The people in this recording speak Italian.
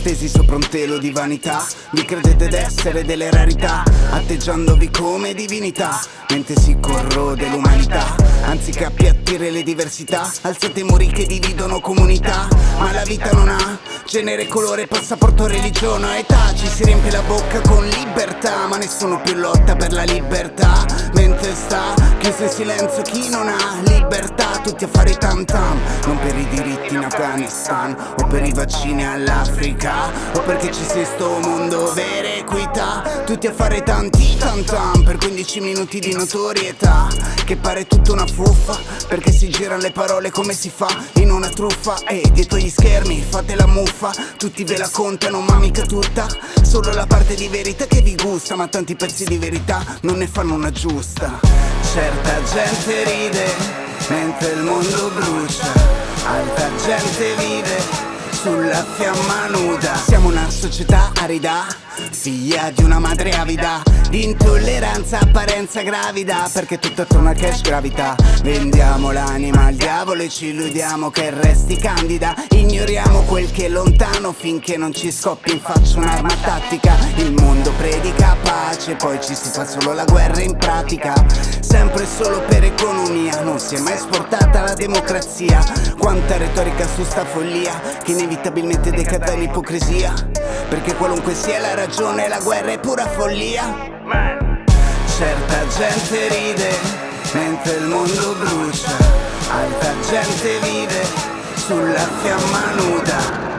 Stesi sopra un telo di vanità Vi credete d'essere delle rarità Atteggiandovi come divinità Mentre si corrode l'umanità. Anziché appiattire le diversità. Alzate muri che dividono comunità. Ma la vita non ha genere, colore, passaporto, religione età. Ci si riempie la bocca con libertà Ma nessuno più lotta per la libertà. Mentre sta chiuso in silenzio chi non ha libertà. Tutti a fare tam tam Non per i diritti in Afghanistan O per i vaccini all'Africa O perché ci sia sto mondo vera equità. Tutti a fare tanti tam tam Per 15 minuti di notorietà Che pare tutta una fuffa Perché si girano le parole come si fa In una truffa. E dietro gli schermi fate la muffa Tutti ve la contano ma mica tutta. Solo la parte di verità che vi gusta Ma tanti pezzi di verità non ne fanno una giusta. Certa gente ride mentre il mondo brucia Altra gente vive sulla fiamma nuda. Siamo società arida Figlia di una madre avida Di intolleranza, apparenza gravida Perché tutto attorno a cash gravità Vendiamo l'anima al diavolo e ci illudiamo che resti candida. Ignoriamo quel che è lontano finché non ci scoppi in faccia un'arma tattica. Il mondo predica pace, poi ci si fa solo la guerra in pratica. Sempre solo per economia, non si è mai esportata la democrazia. Quanta retorica su sta follia, che inevitabilmente decada l'ipocrisia Perché qualunque sia la ragione, la guerra è pura follia. Certa gente ride, mentre il mondo brucia Altra gente vive sulla fiamma nuda